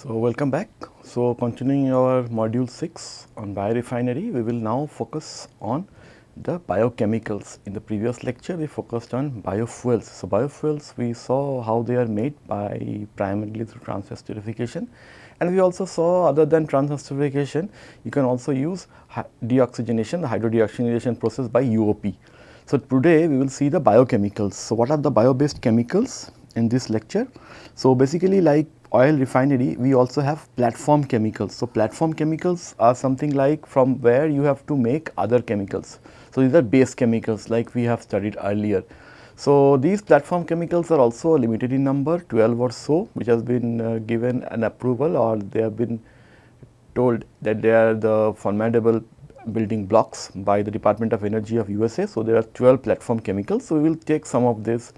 So, welcome back. So, continuing our module 6 on biorefinery, we will now focus on the biochemicals. In the previous lecture, we focused on biofuels. So, biofuels we saw how they are made by primarily through transesterification and we also saw other than transesterification, you can also use deoxygenation, the hydrodeoxygenation process by UOP. So, today we will see the biochemicals. So, what are the bio based chemicals in this lecture? So, basically like oil refinery we also have platform chemicals. So, platform chemicals are something like from where you have to make other chemicals. So, these are base chemicals like we have studied earlier. So, these platform chemicals are also limited in number 12 or so which has been uh, given an approval or they have been told that they are the formidable building blocks by the Department of Energy of USA. So, there are 12 platform chemicals. So, we will take some of this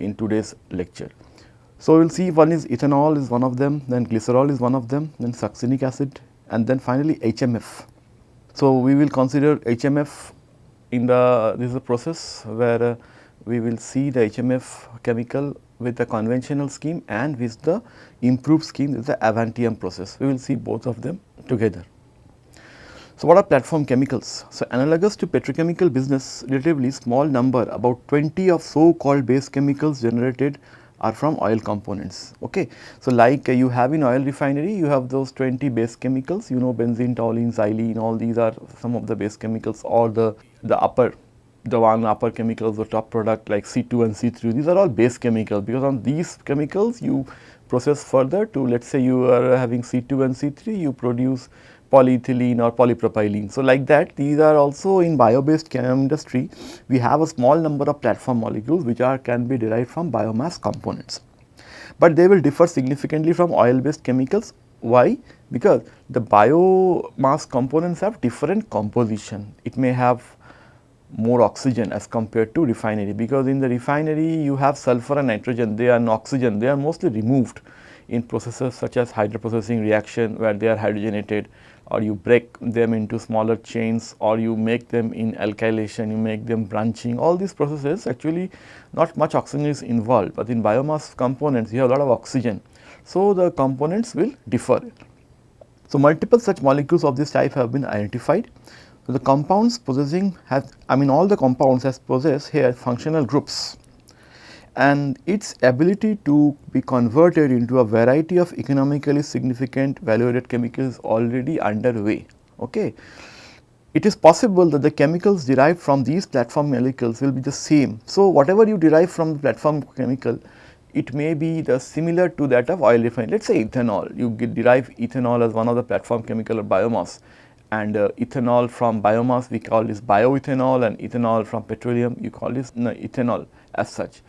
in today's lecture. So, we will see one is ethanol is one of them, then glycerol is one of them, then succinic acid and then finally HMF. So, we will consider HMF in the this is a process where uh, we will see the HMF chemical with the conventional scheme and with the improved scheme is the Avantium process. We will see both of them together. So, what are platform chemicals? So, analogous to petrochemical business relatively small number about 20 of so called base chemicals generated are from oil components. Okay. So, like uh, you have in oil refinery, you have those 20 base chemicals, you know benzene, toluene, xylene, all these are some of the base chemicals or the, the upper the one upper chemicals, the top product like C2 and C3, these are all base chemicals because on these chemicals you process further to let us say you are having C2 and C3, you produce polyethylene or polypropylene. So, like that these are also in bio based chem industry we have a small number of platform molecules which are can be derived from biomass components. But they will differ significantly from oil based chemicals why? Because the biomass components have different composition. It may have more oxygen as compared to refinery because in the refinery you have sulfur and nitrogen they are oxygen they are mostly removed in processes such as hydroprocessing reaction where they are hydrogenated or you break them into smaller chains or you make them in alkylation you make them branching. All these processes actually not much oxygen is involved but in biomass components you have a lot of oxygen. So the components will differ. So multiple such molecules of this type have been identified. So, the compounds possessing has I mean all the compounds has possess here functional groups and its ability to be converted into a variety of economically significant value added chemicals already underway. Okay. It is possible that the chemicals derived from these platform molecules will be the same. So, whatever you derive from the platform chemical it may be the similar to that of oil refinery. Let us say ethanol, you derive ethanol as one of the platform chemical or biomass and uh, ethanol from biomass we call this bioethanol and ethanol from petroleum you call this no, ethanol as such.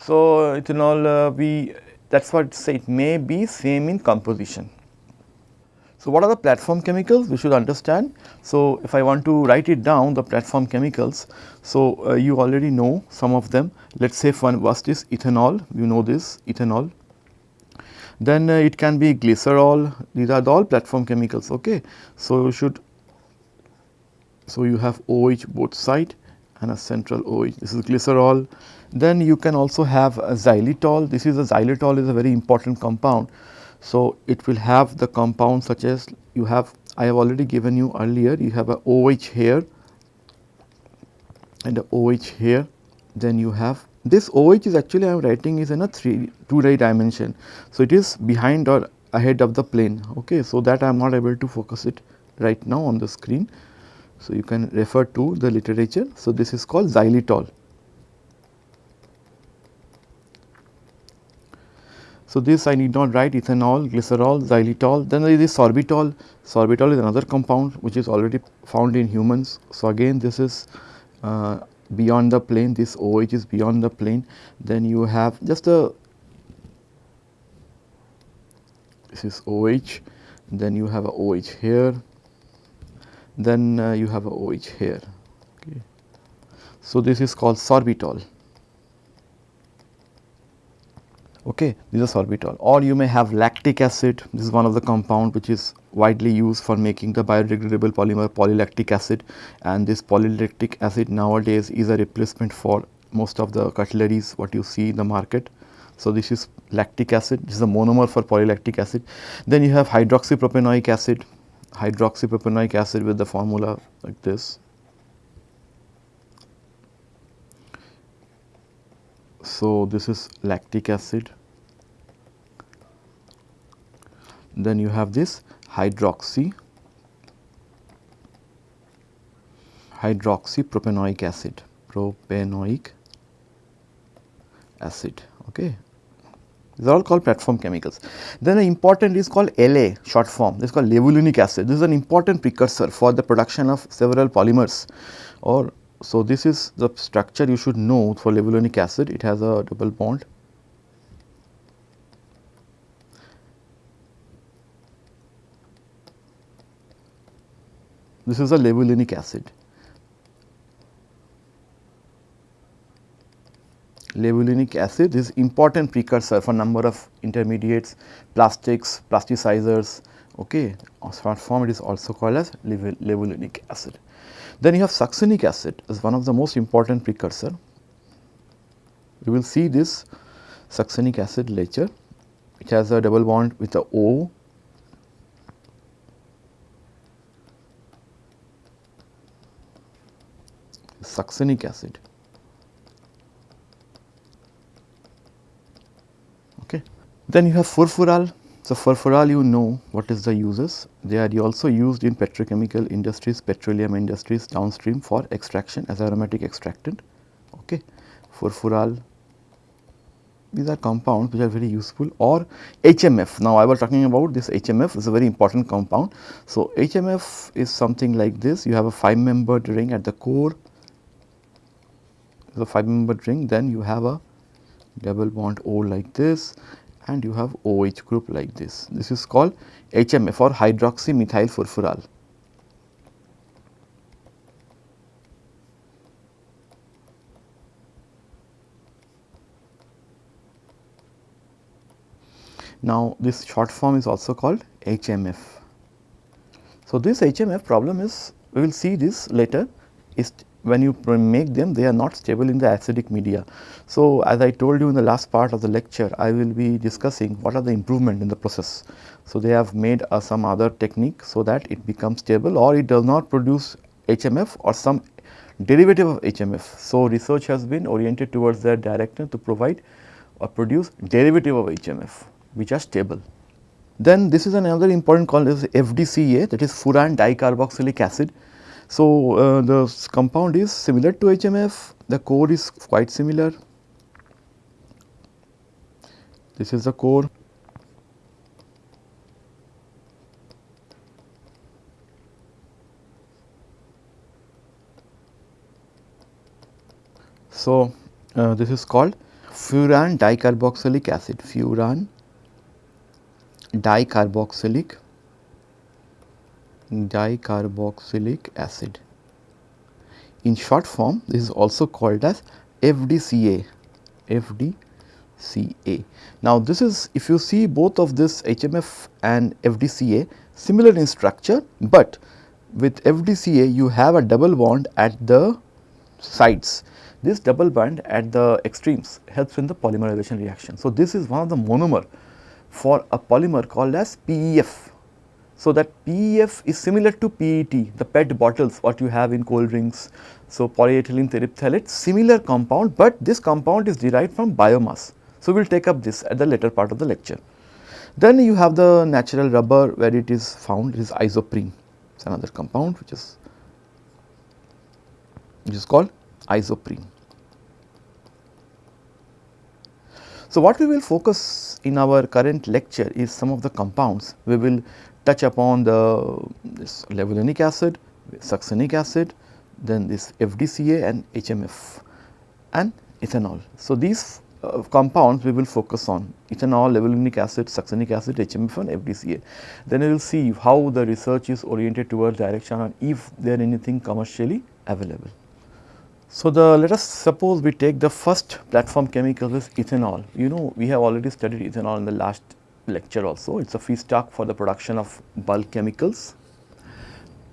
So, ethanol uh, we that is what say it may be same in composition. So, what are the platform chemicals we should understand. So, if I want to write it down the platform chemicals. So, uh, you already know some of them let us say one first is ethanol you know this ethanol then uh, it can be glycerol, these are the all platform chemicals. Okay. So, you should, so you have OH both side and a central OH, this is glycerol. Then you can also have a xylitol, this is a xylitol is a very important compound. So, it will have the compound such as you have, I have already given you earlier, you have a OH here and a OH here, then you have this OH is actually I am writing is in a 3 2 dimension. So, it is behind or ahead of the plane okay. So, that I am not able to focus it right now on the screen. So, you can refer to the literature. So, this is called xylitol. So, this I need not write ethanol, glycerol, xylitol, then there is sorbitol. Sorbitol is another compound which is already found in humans. So, again this is uh, beyond the plane this OH is beyond the plane then you have just a this is OH then you have a OH here then uh, you have a OH here okay. So, this is called sorbitol okay this is sorbitol or you may have lactic acid this is one of the compound which is widely used for making the biodegradable polymer polylactic acid and this polylactic acid nowadays is a replacement for most of the cutleries what you see in the market. So, this is lactic acid, this is a monomer for polylactic acid. Then you have hydroxypropanoic acid, hydroxypropanoic acid with the formula like this. So, this is lactic acid. Then you have this hydroxy hydroxypropanoic acid, propanoic acid. Okay. These are all called platform chemicals. Then an important is called LA short form, this is called levulinic acid. This is an important precursor for the production of several polymers or so this is the structure you should know for levulinic acid, it has a double bond. This is a levulinic acid. Levulinic acid is important precursor for number of intermediates, plastics, plasticizers, okay. Short form it is also called as levulinic acid. Then you have succinic acid is one of the most important precursor. We will see this succinic acid later. It has a double bond with the O. Succinic acid. Then you have furfural. So, furfural you know what is the uses. They are also used in petrochemical industries, petroleum industries downstream for extraction as aromatic extractant. Okay. Furfural these are compounds which are very useful or HMF. Now, I was talking about this HMF is a very important compound. So, HMF is something like this you have a 5 membered ring at the core the 5 membered ring then you have a double bond O like this and you have OH group like this. This is called HMF or hydroxymethyl furfural. Now, this short form is also called HMF. So, this HMF problem is we will see this later is when you make them they are not stable in the acidic media. So, as I told you in the last part of the lecture I will be discussing what are the improvement in the process. So, they have made uh, some other technique so that it becomes stable or it does not produce HMF or some derivative of HMF. So, research has been oriented towards that direction to provide or produce derivative of HMF which are stable. Then this is another important called as FDCA that is furan dicarboxylic acid so, uh, the compound is similar to HMF, the core is quite similar. This is the core. So, uh, this is called furan dicarboxylic acid, furan dicarboxylic dicarboxylic acid. In short form this is also called as FDCA, FDCA. Now this is if you see both of this HMF and FDCA similar in structure, but with FDCA you have a double bond at the sides. This double bond at the extremes helps in the polymerization reaction. So, this is one of the monomer for a polymer called as PEF so, that PEF is similar to PET, the PET bottles what you have in cold drinks. So, polyethylene terephthalate similar compound, but this compound is derived from biomass. So, we will take up this at the later part of the lecture. Then you have the natural rubber where it is found it is isoprene, it is another compound which is which is called isoprene. So, what we will focus in our current lecture is some of the compounds we will touch upon the this levulinic acid, succinic acid, then this FDCA and HMF and ethanol. So, these uh, compounds we will focus on ethanol, levulinic acid, succinic acid, HMF and FDCA. Then we will see how the research is oriented towards direction and if there anything commercially available. So, the let us suppose we take the first platform chemical is ethanol. You know we have already studied ethanol in the last lecture also. It is a feedstock for the production of bulk chemicals.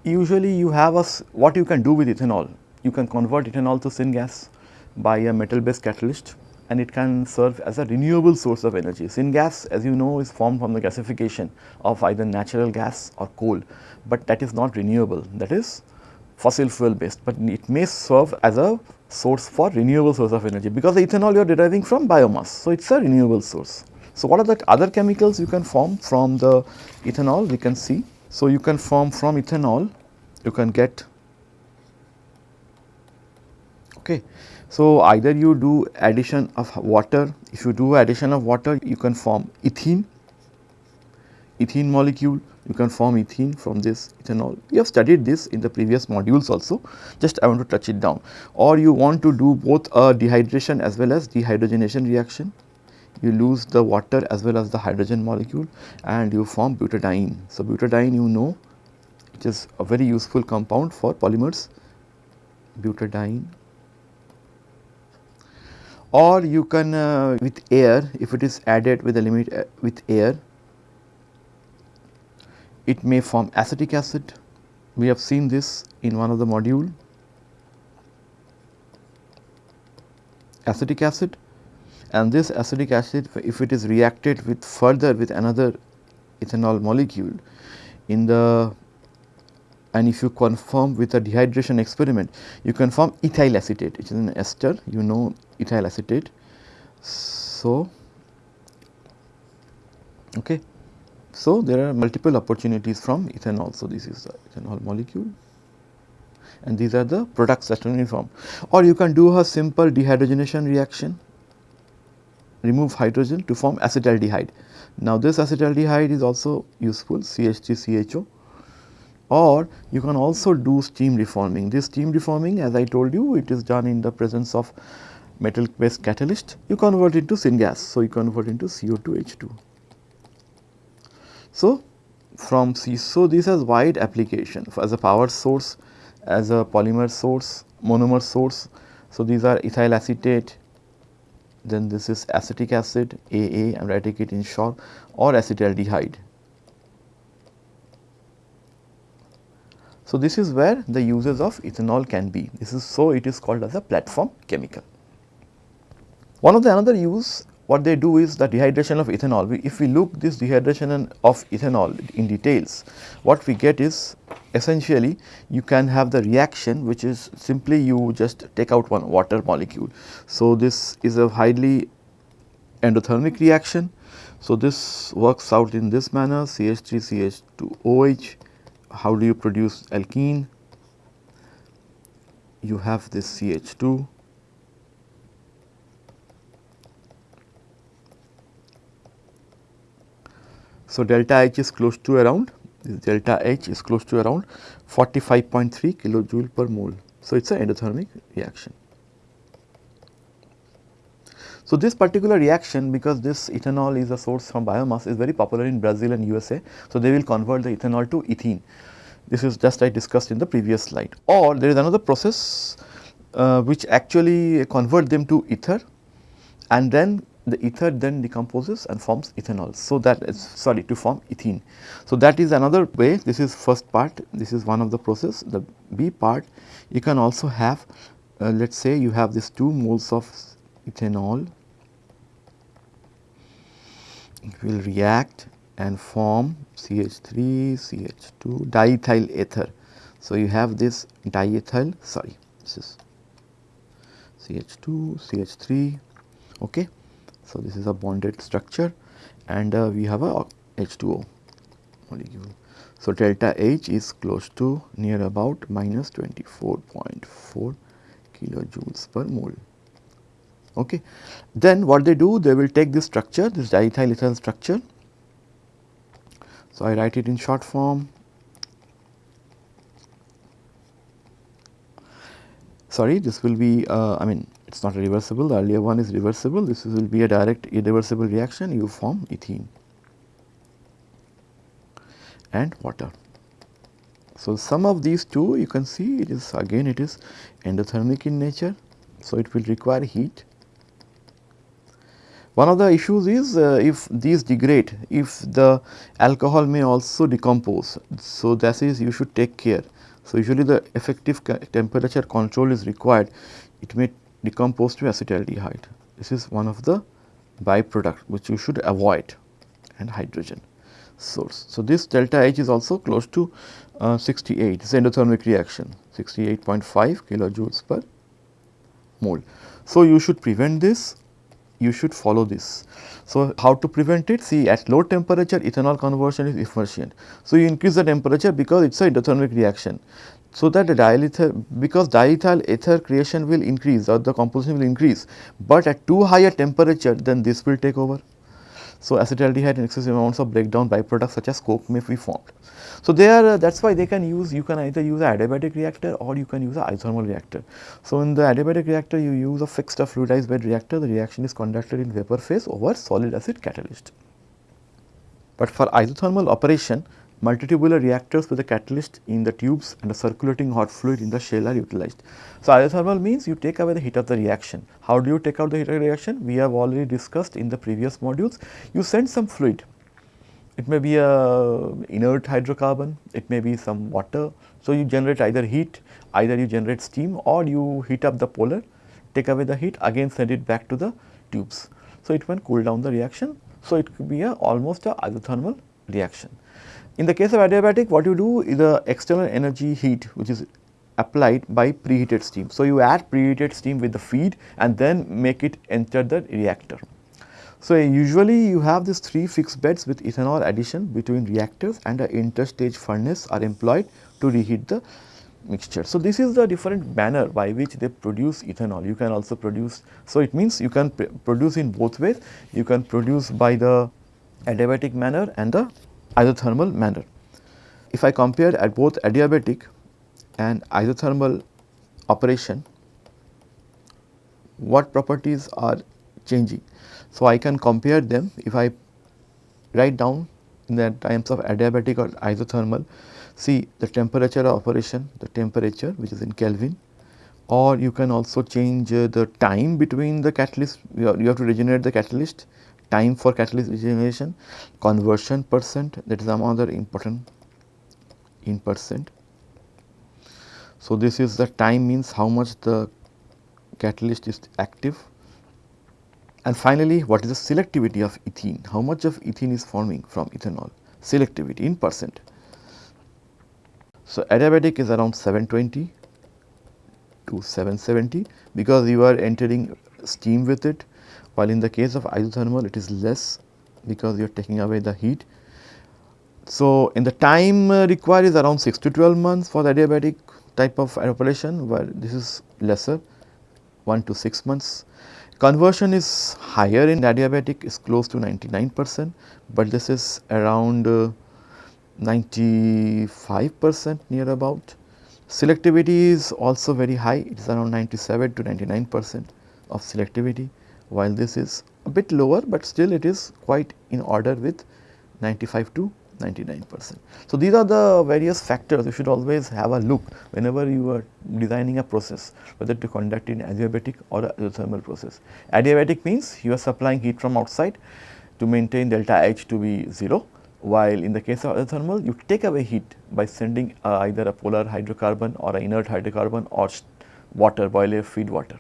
Usually you have a, what you can do with ethanol, you can convert ethanol to syngas by a metal based catalyst and it can serve as a renewable source of energy. Syngas as you know is formed from the gasification of either natural gas or coal, but that is not renewable that is fossil fuel based, but it may serve as a source for renewable source of energy because the ethanol you are deriving from biomass. So, it is a renewable source. So, what are the other chemicals you can form from the ethanol we can see. So, you can form from ethanol you can get okay. So, either you do addition of water, if you do addition of water you can form ethene, ethene molecule you can form ethene from this ethanol. We have studied this in the previous modules also, just I want to touch it down. Or you want to do both a dehydration as well as dehydrogenation reaction, you lose the water as well as the hydrogen molecule and you form butadiene. So, butadiene you know it is a very useful compound for polymers, butadiene. Or you can uh, with air if it is added with a limit uh, with air it may form acetic acid. We have seen this in one of the module. Acetic acid and this acetic acid if it is reacted with further with another ethanol molecule in the and if you confirm with a dehydration experiment you can form ethyl acetate which is an ester you know ethyl acetate. So, okay. So, there are multiple opportunities from ethanol. So, this is the ethanol molecule and these are the products that can be formed or you can do a simple dehydrogenation reaction remove hydrogen to form acetaldehyde. Now, this acetaldehyde is also useful CH3CHO or you can also do steam reforming. This steam reforming as I told you it is done in the presence of metal based catalyst you convert into syngas. So, you convert into CO2H2. So, from C, so this has wide application as a power source, as a polymer source, monomer source. So, these are ethyl acetate, then this is acetic acid AA I am writing it in short or acetaldehyde. So, this is where the uses of ethanol can be. This is so it is called as a platform chemical. One of the another use what they do is the dehydration of ethanol. We, if we look this dehydration of ethanol in details, what we get is essentially you can have the reaction which is simply you just take out one water molecule. So, this is a highly endothermic reaction. So, this works out in this manner CH3 CH2OH. How do you produce alkene? You have this CH2 So, delta H is close to around delta H is close to around 45.3 kilojoule per mole. So, it is an endothermic reaction. So, this particular reaction because this ethanol is a source from biomass is very popular in Brazil and USA. So, they will convert the ethanol to ethene. This is just I discussed in the previous slide or there is another process uh, which actually convert them to ether and then the ether then decomposes and forms ethanol. So, that is sorry to form ethene. So, that is another way this is first part this is one of the process the B part you can also have uh, let us say you have this 2 moles of ethanol it will react and form CH3 CH2 diethyl ether. So, you have this diethyl sorry this is CH2 CH3 okay so, this is a bonded structure and uh, we have a H2O molecule. So, delta H is close to near about minus 24.4 kilojoules per mole. Okay. Then what they do they will take this structure this diethyl ethyl structure. So, I write it in short form sorry this will be uh, I mean it is not reversible, the earlier one is reversible, this will be a direct irreversible reaction, you form ethene and water. So, some of these two you can see it is again it is endothermic in nature. So, it will require heat. One of the issues is uh, if these degrade, if the alcohol may also decompose. So, that is you should take care. So, usually the effective temperature control is required. It may decompose to acetaldehyde. This is one of the byproduct which you should avoid and hydrogen source. So, this delta H is also close to uh, 68, it is endothermic reaction 68.5 kilojoules per mole. So, you should prevent this, you should follow this. So, how to prevent it? See at low temperature ethanol conversion is efficient. So, you increase the temperature because it is a endothermic reaction. So, that the diethyl because diethyl ether creation will increase or the composition will increase, but at too high a temperature then this will take over. So, acetaldehyde and excessive amounts of breakdown byproducts such as coke may be formed. So, there uh, that is why they can use you can either use a adiabatic reactor or you can use a isothermal reactor. So, in the adiabatic reactor you use a fixed or fluidized bed reactor the reaction is conducted in vapor phase over solid acid catalyst. But for isothermal operation multitubular reactors with a catalyst in the tubes and a circulating hot fluid in the shell are utilized. So, isothermal means you take away the heat of the reaction. How do you take out the heat of the reaction? We have already discussed in the previous modules. You send some fluid, it may be a inert hydrocarbon, it may be some water. So, you generate either heat, either you generate steam or you heat up the polar, take away the heat again send it back to the tubes. So, it can cool down the reaction. So, it could be a almost a isothermal reaction. In the case of adiabatic what you do is the external energy heat which is applied by preheated steam. So, you add preheated steam with the feed and then make it enter the reactor. So, usually you have these three fixed beds with ethanol addition between reactors and an interstage furnace are employed to reheat the mixture. So, this is the different manner by which they produce ethanol. You can also produce, so it means you can produce in both ways. You can produce by the adiabatic manner and the isothermal manner. If I compare at both adiabatic and isothermal operation, what properties are changing. So, I can compare them if I write down in the times of adiabatic or isothermal, see the temperature of operation, the temperature which is in Kelvin or you can also change uh, the time between the catalyst, you have, you have to regenerate the catalyst time for catalyst regeneration, conversion percent that is another important in percent. So, this is the time means how much the catalyst is active and finally, what is the selectivity of ethene, how much of ethene is forming from ethanol, selectivity in percent. So, adiabatic is around 720 to 770 because you are entering steam with it while in the case of isothermal it is less because you are taking away the heat. So, in the time uh, required is around 6 to 12 months for the adiabatic type of operation where this is lesser 1 to 6 months. Conversion is higher in adiabatic is close to 99 percent, but this is around uh, 95 percent near about. Selectivity is also very high, it is around 97 to 99 percent of selectivity while this is a bit lower, but still it is quite in order with 95 to 99 percent. So, these are the various factors you should always have a look whenever you are designing a process whether to conduct in adiabatic or a thermal process. Adiabatic means you are supplying heat from outside to maintain delta H to be 0 while in the case of thermal you take away heat by sending uh, either a polar hydrocarbon or an inert hydrocarbon or water boiler feed water.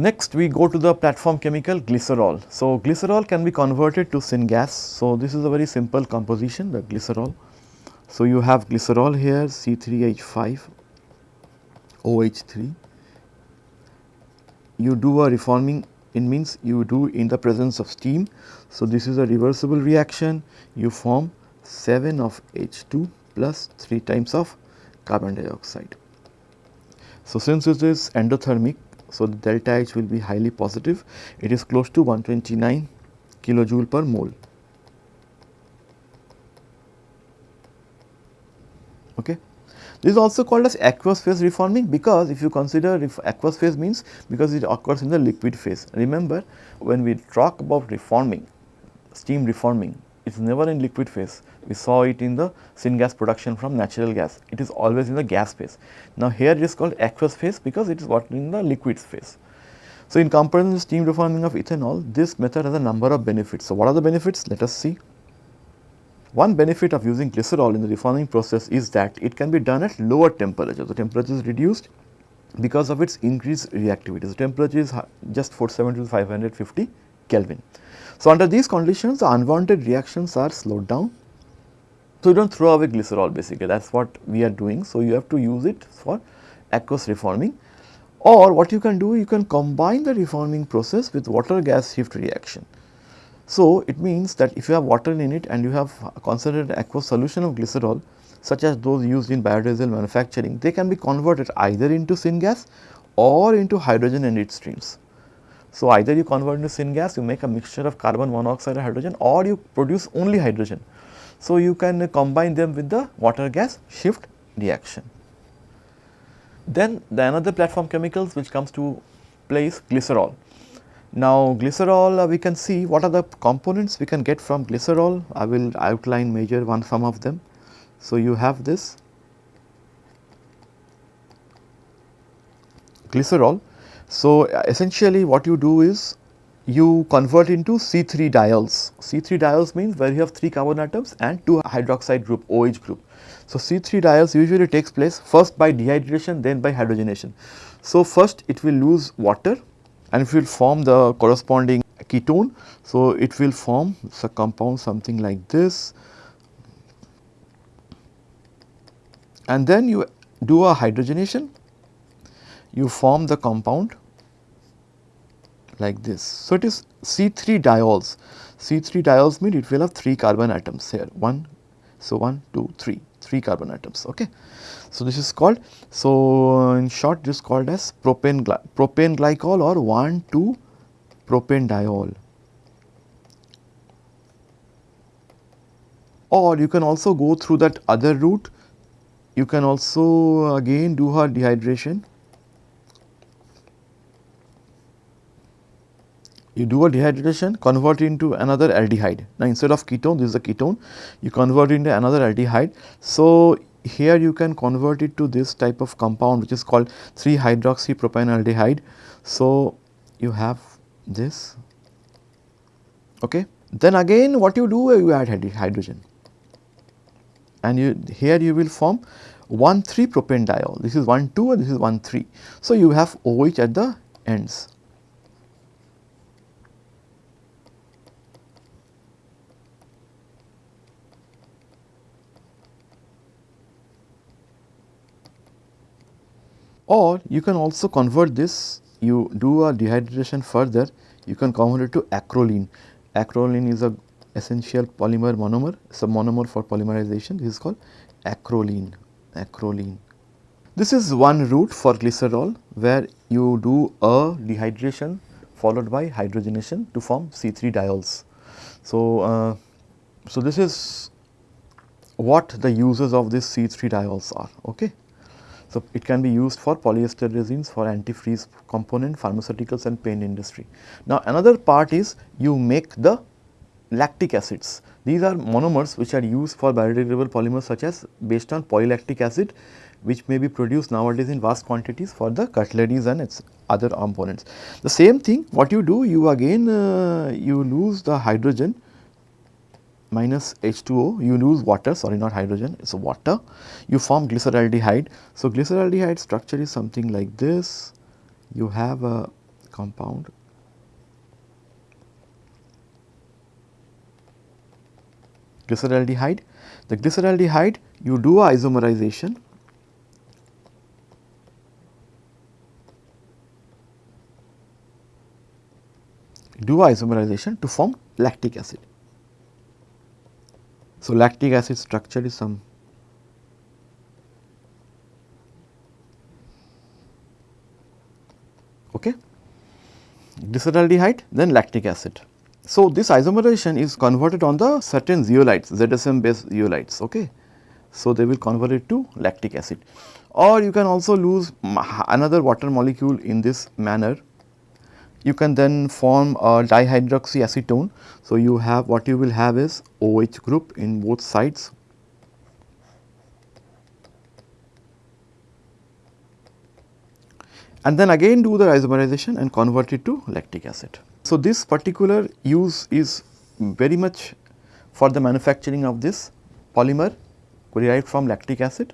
Next we go to the platform chemical glycerol. So, glycerol can be converted to syngas. So, this is a very simple composition the glycerol. So, you have glycerol here C3H5 OH3. You do a reforming it means you do in the presence of steam. So, this is a reversible reaction you form 7 of H2 plus 3 times of carbon dioxide. So, since it is endothermic so, the delta H will be highly positive, it is close to 129 kilojoule per mole. Okay. This is also called as aqueous phase reforming because if you consider if aqueous phase means because it occurs in the liquid phase. Remember when we talk about reforming, steam reforming, it is never in liquid phase. We saw it in the syngas production from natural gas. It is always in the gas phase. Now, here it is called aqueous phase because it is what in the liquid phase. So, in comparison to steam reforming of ethanol, this method has a number of benefits. So, what are the benefits? Let us see. One benefit of using glycerol in the reforming process is that it can be done at lower temperature. The temperature is reduced because of its increased reactivity. The temperature is just 470 to 550 Kelvin. So, under these conditions the unwanted reactions are slowed down. So, you do not throw away glycerol basically that is what we are doing. So, you have to use it for aqueous reforming or what you can do you can combine the reforming process with water gas shift reaction. So, it means that if you have water in it and you have concentrated aqueous solution of glycerol such as those used in biodiesel manufacturing, they can be converted either into syngas or into hydrogen and its streams. So, either you convert into syngas, you make a mixture of carbon monoxide and hydrogen or you produce only hydrogen. So, you can combine them with the water gas shift reaction. Then the another platform chemicals which comes to place glycerol. Now glycerol uh, we can see what are the components we can get from glycerol. I will outline major one some of them. So, you have this glycerol. So, essentially what you do is you convert into C3 diols. C3 diols means where you have 3 carbon atoms and 2 hydroxide group OH group. So, C3 diols usually takes place first by dehydration then by hydrogenation. So, first it will lose water and it will form the corresponding ketone. So, it will form a compound something like this and then you do a hydrogenation, you form the compound like this. So, it is C3 diols, C3 diols mean it will have 3 carbon atoms here 1, so 1, 2, 3, 3 carbon atoms. Okay. So, this is called, so in short this is called as propane, propane glycol or 1, 2 propane diol. Or you can also go through that other route you can also again do her dehydration. You do a dehydration, convert it into another aldehyde. Now, instead of ketone, this is a ketone, you convert into another aldehyde. So, here you can convert it to this type of compound which is called 3 hydroxypropanaldehyde. So, you have this. Okay. Then again what you do you add hydrogen and you here you will form 1 3 propane diol. This is 1 2 and this is 1 3. So, you have OH at the ends. Or you can also convert this, you do a dehydration further, you can convert it to acrolein. Acrolein is a essential polymer monomer, it's a monomer for polymerization, this is called acrolein acrolein. This is one route for glycerol where you do a dehydration followed by hydrogenation to form C3 diols. So, uh, so this is what the uses of this C3 diols are. Okay. So, it can be used for polyester resins for antifreeze component, pharmaceuticals and paint industry. Now, another part is you make the lactic acids. These are monomers which are used for biodegradable polymers such as based on polylactic acid which may be produced nowadays in vast quantities for the cutleries and its other components. The same thing what you do you again uh, you lose the hydrogen minus H2O you lose water sorry not hydrogen it is a water you form glyceraldehyde. So, glyceraldehyde structure is something like this you have a compound glyceraldehyde. The glyceraldehyde you do a isomerization do a isomerization to form lactic acid. So, lactic acid structure is some okay glyceraldehyde then lactic acid. So, this isomerization is converted on the certain zeolites, ZSM based zeolites. Okay. So, they will convert it to lactic acid or you can also lose another water molecule in this manner. You can then form a dihydroxyacetone. So, you have what you will have is OH group in both sides and then again do the isomerization and convert it to lactic acid. So, this particular use is very much for the manufacturing of this polymer derived from lactic acid.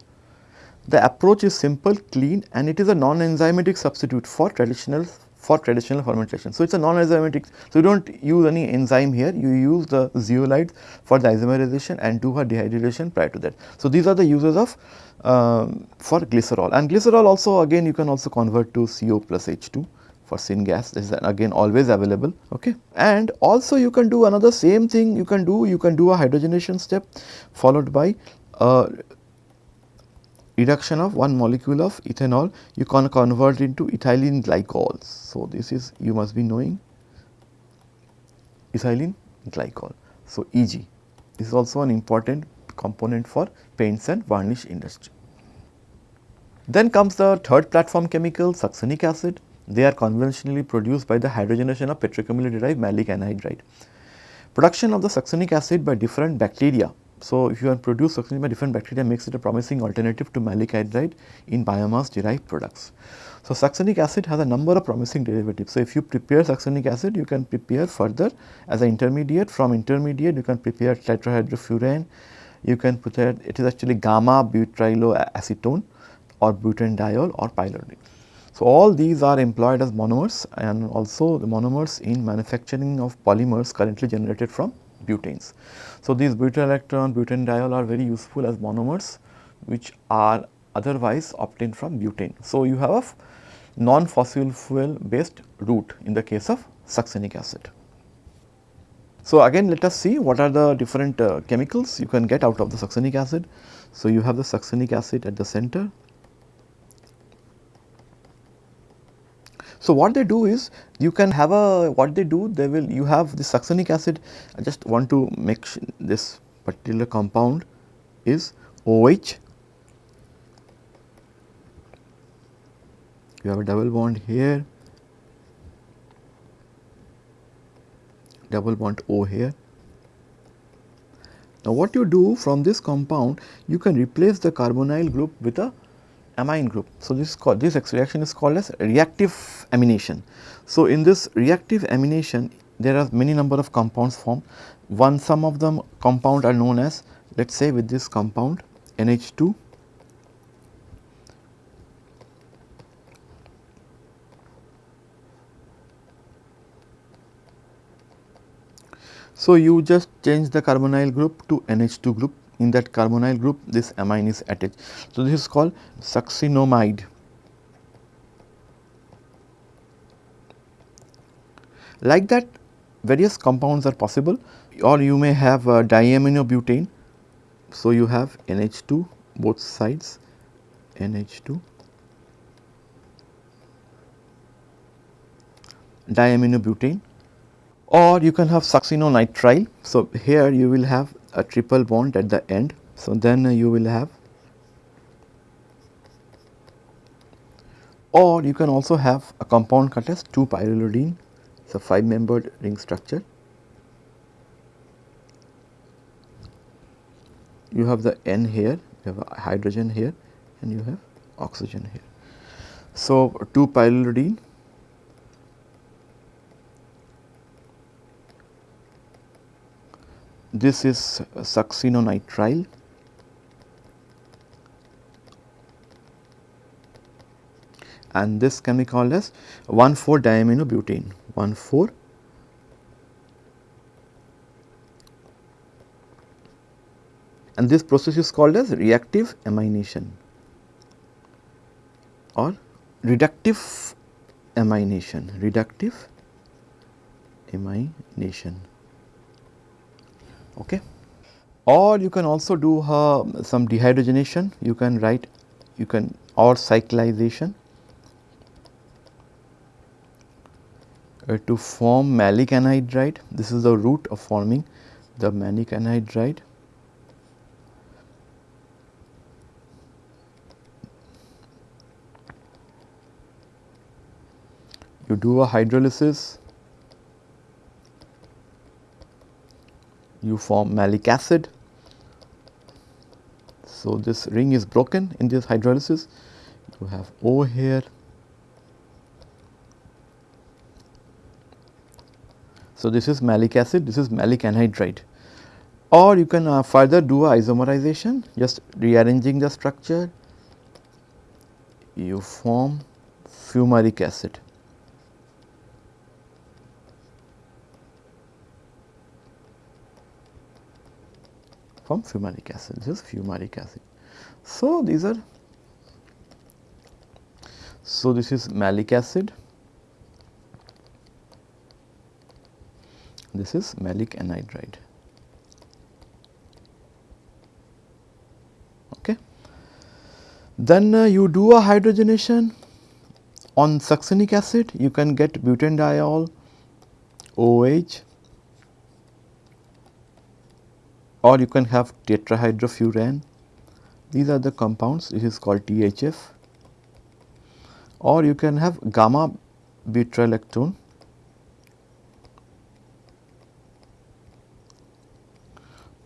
the approach is simple, clean and it is a non-enzymatic substitute for traditional for traditional fermentation. So, it is a non-enzymatic, so you do not use any enzyme here, you use the zeolites for the isomerization and do a dehydration prior to that. So, these are the uses of um, for glycerol. And glycerol also again you can also convert to CO plus H2 for syngas. This is again always available okay? And also you can do another same thing. You can do you can do a hydrogenation step followed by reduction of one molecule of ethanol you can convert into ethylene glycol. So this is you must be knowing ethylene glycol. So eg. This is also an important component for paints and varnish industry. Then comes the third platform chemical succinic acid. They are conventionally produced by the hydrogenation of petrochemically derived maleic anhydride. Production of the succinic acid by different bacteria. So, if you have produced succinic by different bacteria makes it a promising alternative to maleic anhydride in biomass derived products. So, succinic acid has a number of promising derivatives. So, if you prepare succinic acid you can prepare further as an intermediate from intermediate you can prepare tetrahydrofuran, you can prepare it, it is actually gamma butyrolactone or butanediol or pyrrolidine. So, all these are employed as monomers and also the monomers in manufacturing of polymers currently generated from butanes. So, these butyrolactone, butanediol are very useful as monomers which are otherwise obtained from butane. So, you have a non-fossil fuel based route in the case of succinic acid. So, again let us see what are the different uh, chemicals you can get out of the succinic acid. So, you have the succinic acid at the center, So, what they do is you can have a what they do they will you have the succinic acid I just want to make this particular compound is OH you have a double bond here double bond O here. Now, what you do from this compound you can replace the carbonyl group with a amine group. So, this called, this reaction is called as reactive amination. So, in this reactive amination there are many number of compounds formed. One some of them compound are known as let us say with this compound NH2 So, you just change the carbonyl group to NH2 group in that carbonyl group this amine is attached. So, this is called succinimide. Like that various compounds are possible or you may have uh, diaminobutane. So, you have NH2 both sides NH2 diaminobutane or you can have succinonitrile. So, here you will have a triple bond at the end. So, then you will have or you can also have a compound called as 2 pyrrolidine. It is a 5 membered ring structure. You have the N here, you have a hydrogen here and you have oxygen here. So, 2 pyrrolidine this is succinonitrile and this can be called as 1,4 diaminobutane. 1,4 and this process is called as reactive amination or reductive amination. Reductive amination okay. Or you can also do uh, some dehydrogenation, you can write you can or cyclization uh, to form maleic anhydride. This is the route of forming the maleic anhydride. You do a hydrolysis you form maleic acid. So, this ring is broken in this hydrolysis, you have O here. So, this is maleic acid, this is maleic anhydride or you can uh, further do a isomerization just rearranging the structure you form fumaric acid. From fumaric acid, this is fumaric acid. So, these are, so this is maleic acid, this is maleic anhydride. Okay. Then uh, you do a hydrogenation on succinic acid, you can get butanediol, OH or you can have tetrahydrofuran. These are the compounds, this is called THF or you can have gamma butyrolactone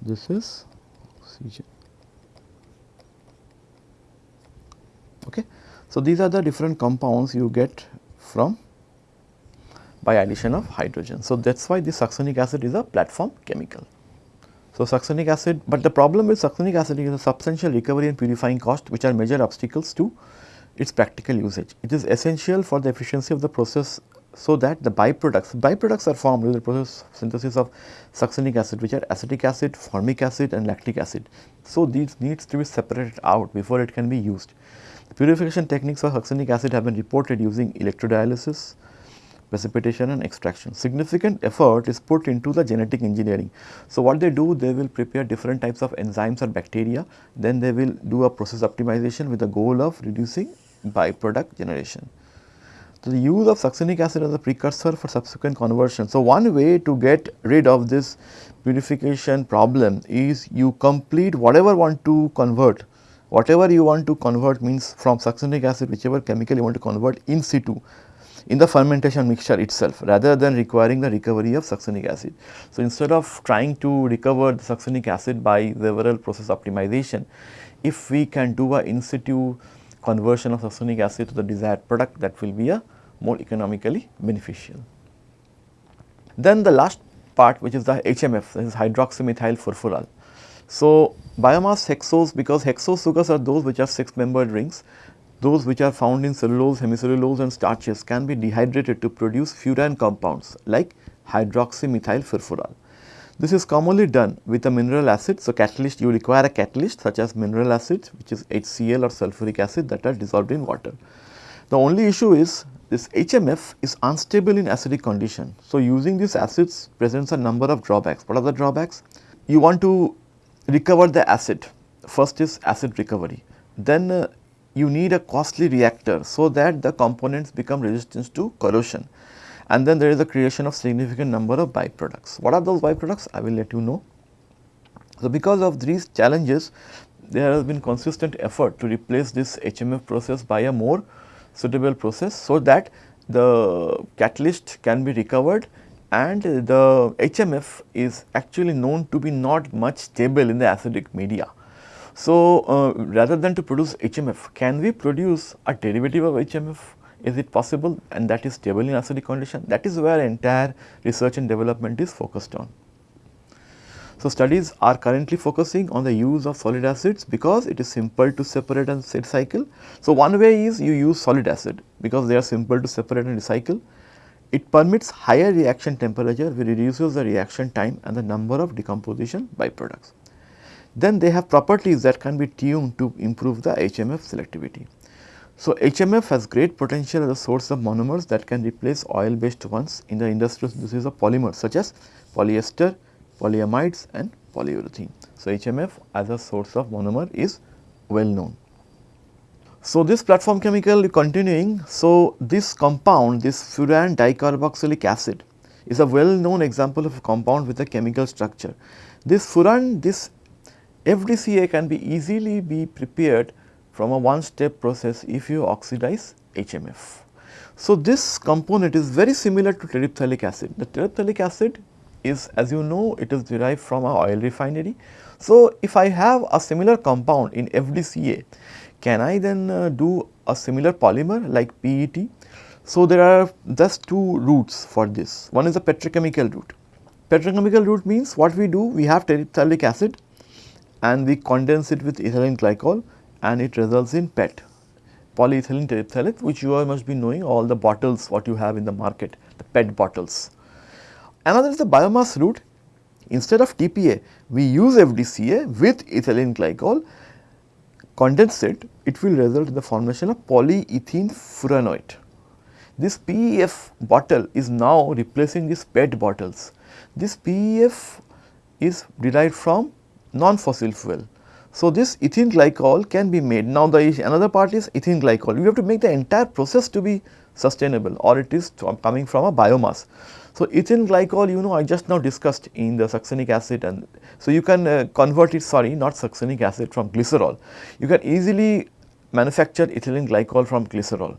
this is oxygen. Okay. So, these are the different compounds you get from by addition of hydrogen. So, that is why the succinic acid is a platform chemical. So, succinic acid, but the problem with succinic acid is a substantial recovery and purifying cost which are major obstacles to its practical usage. It is essential for the efficiency of the process so that the byproducts, byproducts are formed with the process synthesis of succinic acid which are acetic acid, formic acid and lactic acid. So, these needs to be separated out before it can be used. The purification techniques for succinic acid have been reported using electrodialysis, precipitation and extraction. Significant effort is put into the genetic engineering. So, what they do they will prepare different types of enzymes or bacteria then they will do a process optimization with the goal of reducing byproduct generation. So, the use of succinic acid as a precursor for subsequent conversion. So, one way to get rid of this purification problem is you complete whatever want to convert, whatever you want to convert means from succinic acid whichever chemical you want to convert in situ in the fermentation mixture itself rather than requiring the recovery of succinic acid. So, instead of trying to recover the succinic acid by several process optimization, if we can do a in situ conversion of succinic acid to the desired product that will be a more economically beneficial. Then the last part which is the HMF that is hydroxymethyl furfural. So, biomass hexose because hexose sugars are those which are 6 membered rings those which are found in cellulose, hemicellulose and starches can be dehydrated to produce furan compounds like hydroxymethyl furfural. This is commonly done with a mineral acid. So, catalyst you require a catalyst such as mineral acid which is HCl or sulfuric acid that are dissolved in water. The only issue is this HMF is unstable in acidic condition. So, using these acids presents a number of drawbacks. What are the drawbacks? You want to recover the acid. First is acid recovery. Then uh, you need a costly reactor so that the components become resistant to corrosion and then there is a creation of significant number of byproducts. What are those byproducts? I will let you know. So, because of these challenges there has been consistent effort to replace this HMF process by a more suitable process so that the catalyst can be recovered and the HMF is actually known to be not much stable in the acidic media. So, uh, rather than to produce HMF, can we produce a derivative of HMF is it possible and that is stable in acidic condition? That is where entire research and development is focused on. So, studies are currently focusing on the use of solid acids because it is simple to separate and recycle. So, one way is you use solid acid because they are simple to separate and recycle. It permits higher reaction temperature which reduces the reaction time and the number of decomposition byproducts. Then they have properties that can be tuned to improve the HMF selectivity. So, HMF has great potential as a source of monomers that can replace oil based ones in the industrial uses of polymers such as polyester, polyamides and polyurethane. So, HMF as a source of monomer is well known. So, this platform chemical continuing, so this compound this furan dicarboxylic acid is a well known example of a compound with a chemical structure. This furan this FDCA can be easily be prepared from a one step process if you oxidize HMF. So, this component is very similar to terephthalic acid. The terephthalic acid is as you know it is derived from a oil refinery. So, if I have a similar compound in FDCA, can I then uh, do a similar polymer like PET? So, there are just two routes for this. One is a petrochemical route. Petrochemical route means what we do, we have terephthalic acid and we condense it with ethylene glycol and it results in PET. polyethylene terephthalate which you all must be knowing all the bottles what you have in the market, the PET bottles. Another is the biomass route. Instead of TPA, we use FDCA with ethylene glycol condensate, it it will result in the formation of polyethylene furanoate. This PEF bottle is now replacing these PET bottles. This PEF is derived from non-fossil fuel. So, this ethylene glycol can be made. Now, the another part is ethylene glycol. You have to make the entire process to be sustainable or it is coming from a biomass. So, ethylene glycol you know I just now discussed in the succinic acid and so you can uh, convert it sorry not succinic acid from glycerol. You can easily manufacture ethylene glycol from glycerol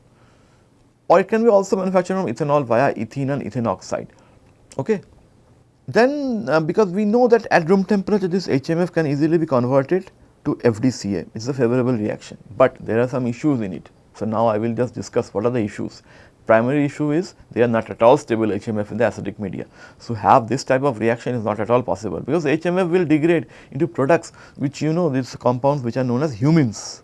or it can be also manufactured from ethanol via ethene and ethane oxide. Okay. Then uh, because we know that at room temperature this HMF can easily be converted to FDCA, it is a favorable reaction, but there are some issues in it. So, now I will just discuss what are the issues. Primary issue is they are not at all stable HMF in the acidic media. So, have this type of reaction is not at all possible because HMF will degrade into products which you know these compounds which are known as humins.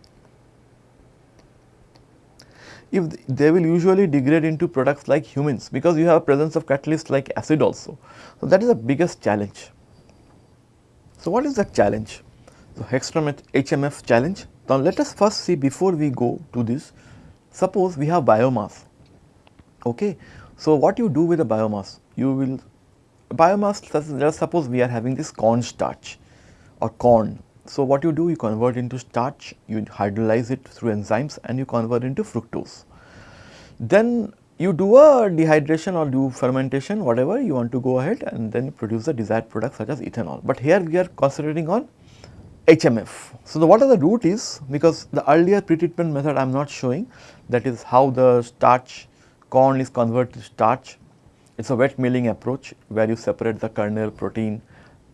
If they will usually degrade into products like humins because you have presence of catalyst like acid also. So, that is the biggest challenge. So, what is the challenge? So, Hextrom HMF challenge. Now, let us first see before we go to this, suppose we have biomass. Okay. So, what you do with the biomass? You will biomass let us suppose we are having this corn starch or corn. So, what you do you convert into starch, you hydrolyze it through enzymes and you convert into fructose. Then you do a dehydration or do fermentation whatever you want to go ahead and then produce the desired product such as ethanol. But here we are concentrating on HMF. So, the what are the route is because the earlier pretreatment method I am not showing that is how the starch corn is converted to starch. It is a wet milling approach where you separate the kernel protein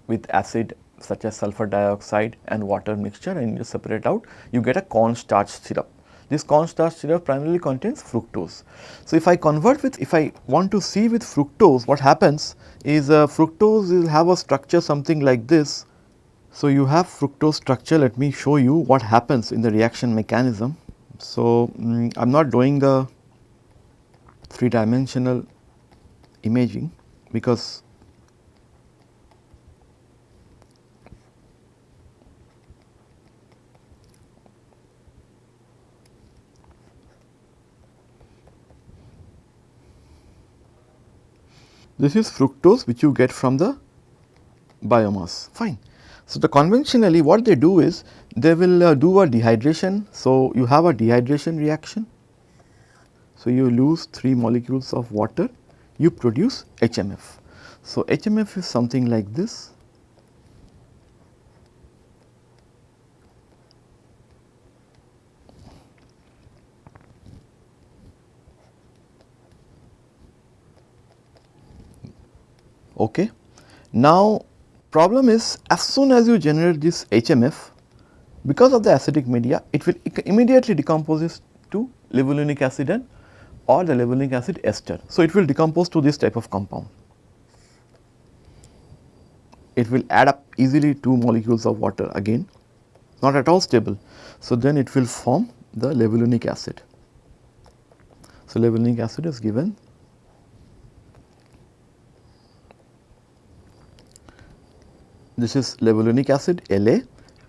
with acid such as sulfur dioxide and water mixture and you separate out you get a corn starch syrup. This corn starch syrup primarily contains fructose. So, if I convert with if I want to see with fructose what happens is uh, fructose will have a structure something like this so, you have fructose structure let me show you what happens in the reaction mechanism. So, I am not doing the 3 dimensional imaging because this is fructose which you get from the biomass fine. So, the conventionally what they do is they will uh, do a dehydration. So, you have a dehydration reaction. So, you lose 3 molecules of water, you produce HMF. So, HMF is something like this. Okay. Now, Problem is as soon as you generate this HMF because of the acidic media it will immediately decomposes to levulinic acid and or the levulinic acid ester. So, it will decompose to this type of compound. It will add up easily 2 molecules of water again not at all stable. So, then it will form the levulinic acid. So, levulinic acid is given this is levulinic acid La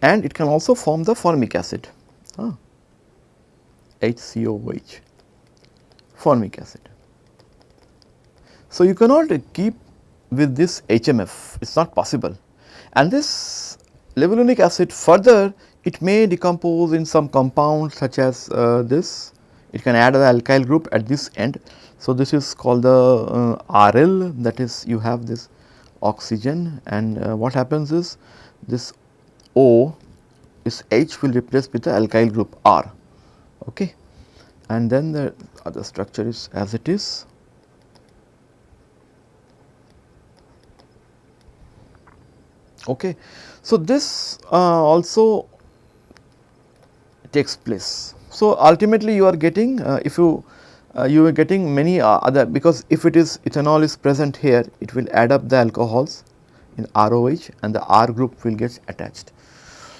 and it can also form the formic acid. Ah, HCOOH formic acid. So, you cannot keep with this HMF it is not possible. And this levulinic acid further it may decompose in some compound such as uh, this. It can add the alkyl group at this end. So, this is called the uh, RL that is you have this oxygen and uh, what happens is this O is H will replace with the alkyl group R okay and then the other structure is as it is. Okay. So, this uh, also takes place. So, ultimately you are getting uh, if you uh, you are getting many uh, other because if it is ethanol is present here it will add up the alcohols in ROH and the R group will get attached.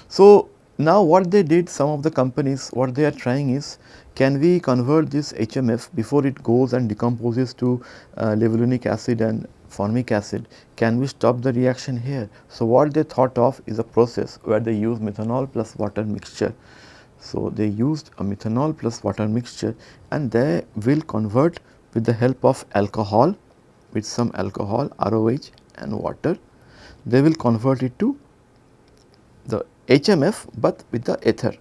So, now what they did some of the companies what they are trying is can we convert this HMF before it goes and decomposes to uh, levulinic acid and formic acid, can we stop the reaction here? So, what they thought of is a process where they use methanol plus water mixture. So, they used a methanol plus water mixture and they will convert with the help of alcohol with some alcohol ROH and water, they will convert it to the HMF, but with the ether.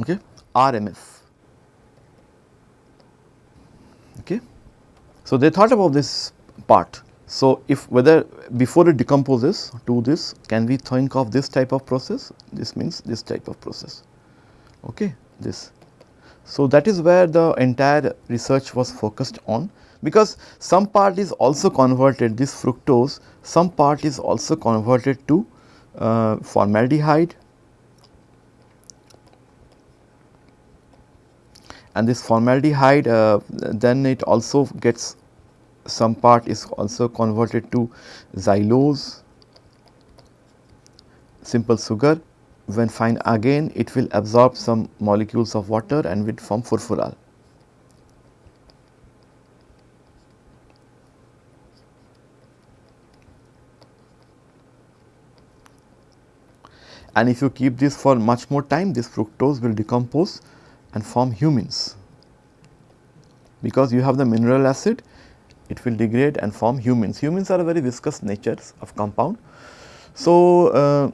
okay, RMF. Okay. So, they thought about this part. So, if whether before it decomposes to this can we think of this type of process this means this type of process okay this. So, that is where the entire research was focused on because some part is also converted this fructose some part is also converted to uh, formaldehyde and this formaldehyde uh, then it also gets some part is also converted to xylose simple sugar when fine again it will absorb some molecules of water and will form furfural. And if you keep this for much more time this fructose will decompose and form humins because you have the mineral acid it will degrade and form humins. Humins are a very viscous natures of compound. So, uh,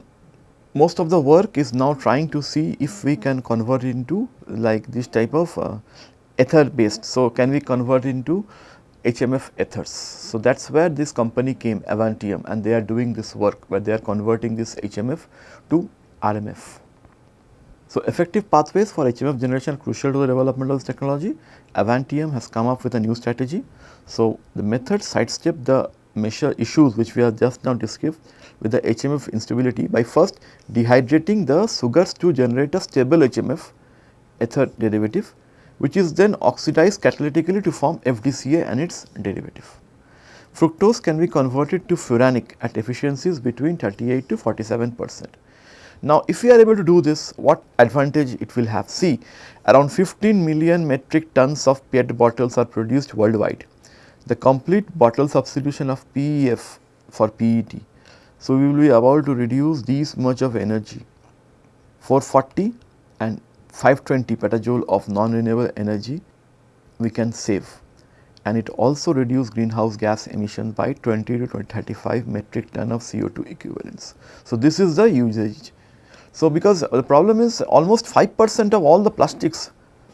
most of the work is now trying to see if we can convert into like this type of uh, ether based. So, can we convert into HMF ethers. So, that is where this company came Avantium and they are doing this work where they are converting this HMF to RMF. So, effective pathways for HMF generation crucial to the development of this technology. Avantium has come up with a new strategy. So, the method sidestep the measure issues which we have just now described with the HMF instability by first dehydrating the sugars to generate a stable HMF ether derivative which is then oxidized catalytically to form FDCA and its derivative. Fructose can be converted to furanic at efficiencies between 38 to 47 percent. Now, if we are able to do this, what advantage it will have? See, around 15 million metric tons of PET bottles are produced worldwide. The complete bottle substitution of PEF for PET. So, we will be able to reduce these much of energy 440 and 520 petajoule of non-renewable energy we can save and it also reduce greenhouse gas emission by 20 to 20, 35 metric ton of CO2 equivalents. So, this is the usage so, because the problem is almost 5 percent of all the plastics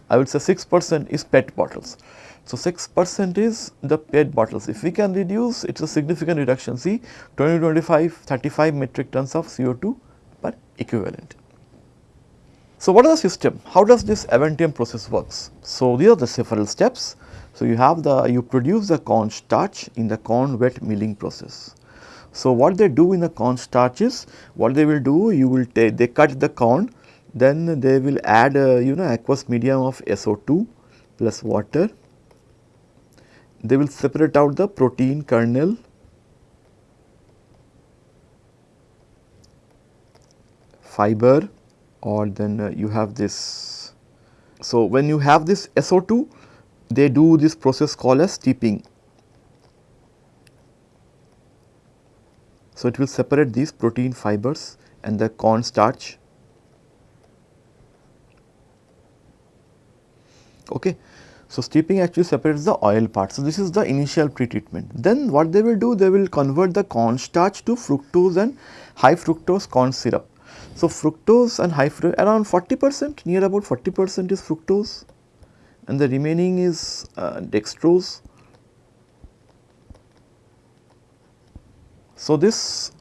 I would say 6 percent is PET bottles. So, 6 percent is the PET bottles. If we can reduce it is a significant reduction see 20 25 35 metric tons of CO2 per equivalent. So, what is the system? How does this Avantium process works? So, these are the several steps. So, you have the you produce the corn starch in the corn wet milling process. So, what they do in the corn starch is what they will do you will take they cut the corn then they will add uh, you know aqueous medium of SO2 plus water. They will separate out the protein kernel fiber or then uh, you have this. So, when you have this SO2 they do this process called as steeping So, it will separate these protein fibers and the corn starch. Okay. So, steeping actually separates the oil part. So, this is the initial pretreatment. Then what they will do? They will convert the corn starch to fructose and high fructose corn syrup. So, fructose and high fructose around 40 percent near about 40 percent is fructose and the remaining is uh, dextrose So, this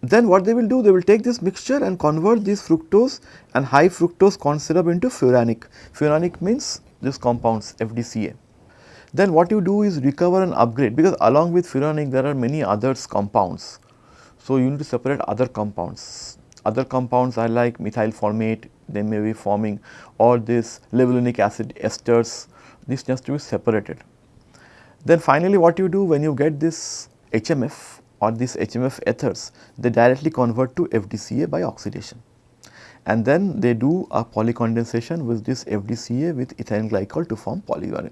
then what they will do they will take this mixture and convert this fructose and high fructose corn syrup into furanic. Furanic means this compounds FDCA. Then what you do is recover and upgrade because along with furanic there are many others compounds. So, you need to separate other compounds. Other compounds are like methyl formate they may be forming or this levulinic acid esters this has to be separated. Then finally, what you do when you get this HMF or this HMF ethers, they directly convert to FDCA by oxidation and then they do a polycondensation with this FDCA with ethylene glycol to form polyurine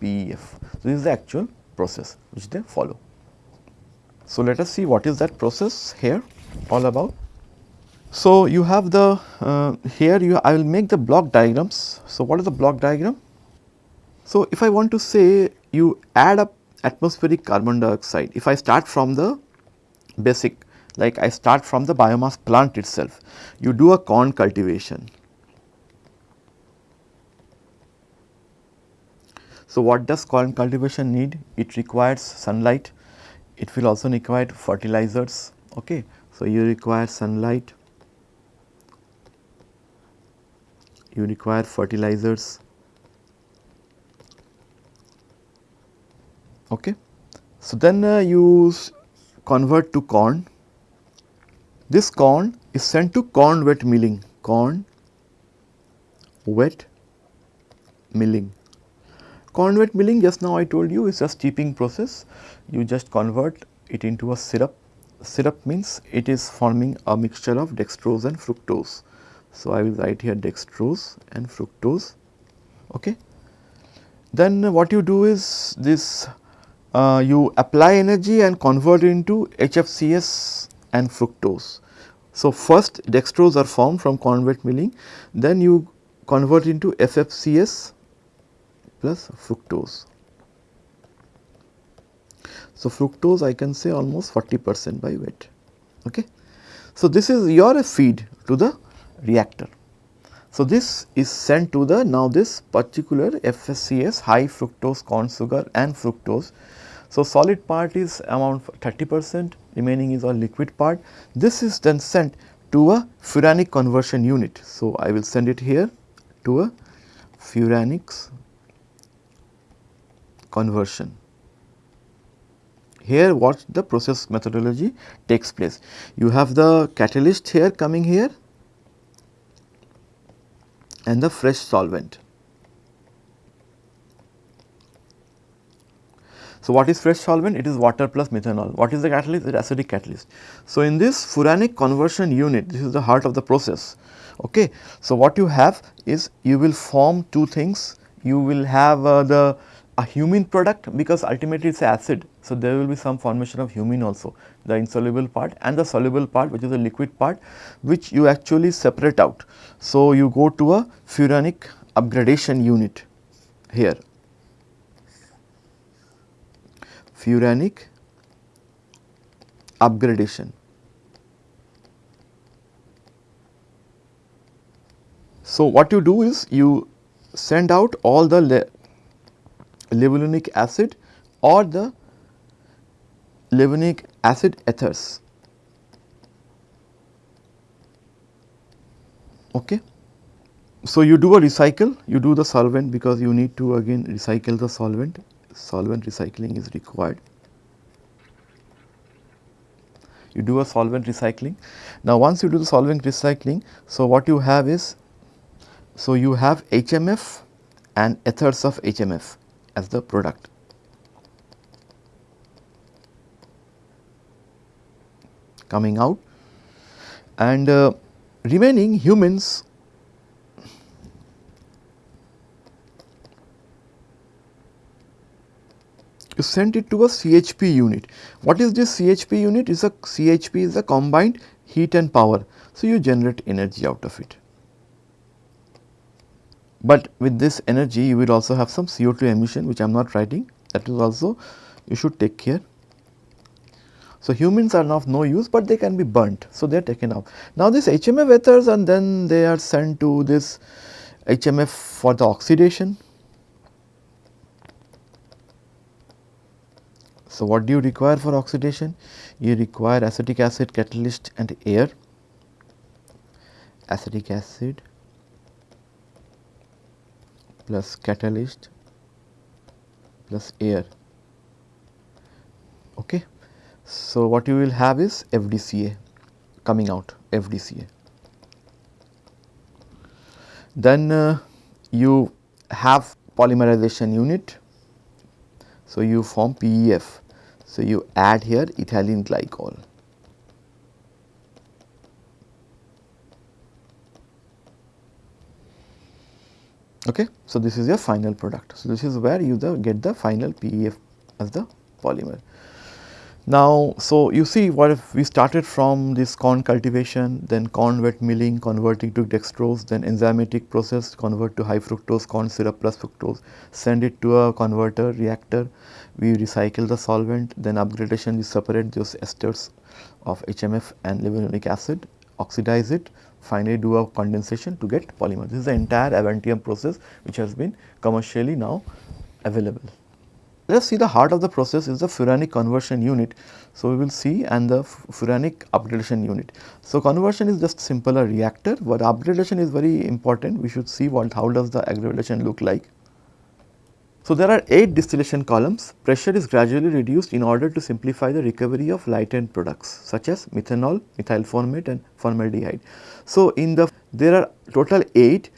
PEF. So, this is the actual process which they follow. So, let us see what is that process here all about. So, you have the uh, here you I will make the block diagrams. So, what is the block diagram? So, if I want to say you add up atmospheric carbon dioxide, if I start from the basic like I start from the biomass plant itself, you do a corn cultivation. So, what does corn cultivation need? It requires sunlight, it will also require fertilizers. Okay. So, you require sunlight, you require fertilizers. Okay. So, then uh, you convert to corn this corn is sent to corn wet milling, corn wet milling. Corn wet milling just now I told you is a steeping process, you just convert it into a syrup. Syrup means it is forming a mixture of dextrose and fructose. So, I will write here dextrose and fructose. Okay. Then what you do is this Uh, you apply energy and convert it into HFCS and fructose. So, first dextrose are formed from corn wet milling, then you convert into FFCS plus fructose. So, fructose I can say almost 40 percent by weight. Okay. So, this is your feed to the reactor. So, this is sent to the now this particular FFCS high fructose corn sugar and fructose. So, solid part is around 30 percent remaining is a liquid part. This is then sent to a furanic conversion unit. So, I will send it here to a furanics conversion. Here what the process methodology takes place. You have the catalyst here coming here and the fresh solvent. So, what is fresh solvent? It is water plus methanol. What is the catalyst? It is acidic catalyst. So, in this furanic conversion unit, this is the heart of the process. Okay. So, what you have is you will form two things. You will have uh, the a humin product because ultimately it is acid. So, there will be some formation of humin also the insoluble part and the soluble part which is the liquid part which you actually separate out. So, you go to a furanic upgradation unit here furanic upgradation. So, what you do is you send out all the le levulinic acid or the levulinic acid ethers. Okay. So, you do a recycle, you do the solvent because you need to again recycle the solvent solvent recycling is required. You do a solvent recycling. Now, once you do the solvent recycling, so what you have is, so you have HMF and ethers of HMF as the product. coming out and uh, remaining humins you send it to a CHP unit. What is this CHP unit? Is a CHP is a combined heat and power. So, you generate energy out of it. But with this energy you will also have some CO2 emission which I am not writing that is also you should take care. So, humins are of no use, but they can be burnt. So, they are taken out. Now, this HMF ethers and then they are sent to this HMF for the oxidation So, what do you require for oxidation? You require acetic acid, catalyst and air, acetic acid plus catalyst plus air. Okay. So, what you will have is FDCA coming out FDCA. Then uh, you have polymerization unit. So, you form PEF. So, you add here ethylene glycol. Okay. So, this is your final product. So, this is where you the get the final PEF as the polymer. Now, so you see what if we started from this corn cultivation, then corn wet milling converting to dextrose, then enzymatic process convert to high fructose corn syrup plus fructose, send it to a converter reactor, we recycle the solvent, then upgradation we separate those esters of HMF and levulinic acid, oxidize it, finally do a condensation to get polymer. This is the entire Avantium process which has been commercially now available. Let us see the heart of the process is the furanic conversion unit. So, we will see and the furanic upgradation unit. So, conversion is just simple a reactor, but upgradation is very important. We should see what how does the upgradation look like. So, there are 8 distillation columns. Pressure is gradually reduced in order to simplify the recovery of light end products such as methanol, methyl formate and formaldehyde. So, in the there are total 8